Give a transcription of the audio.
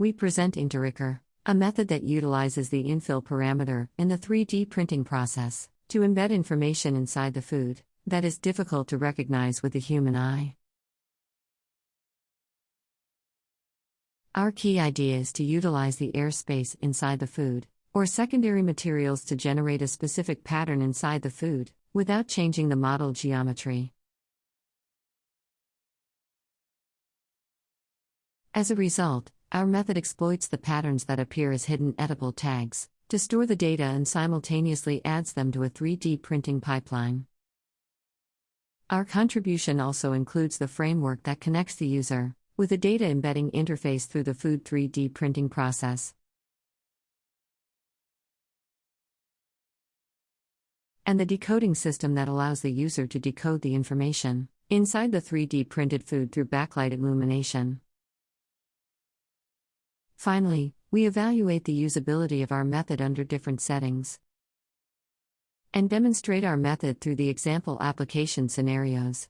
we present Inktorycker, a method that utilizes the infill parameter in the 3D printing process to embed information inside the food that is difficult to recognize with the human eye. Our key idea is to utilize the airspace inside the food, or secondary materials to generate a specific pattern inside the food, without changing the model geometry. As a result, our method exploits the patterns that appear as hidden editable tags to store the data and simultaneously adds them to a 3D printing pipeline. Our contribution also includes the framework that connects the user with a data embedding interface through the food 3D printing process. And the decoding system that allows the user to decode the information inside the 3D printed food through backlight illumination. Finally, we evaluate the usability of our method under different settings and demonstrate our method through the example application scenarios.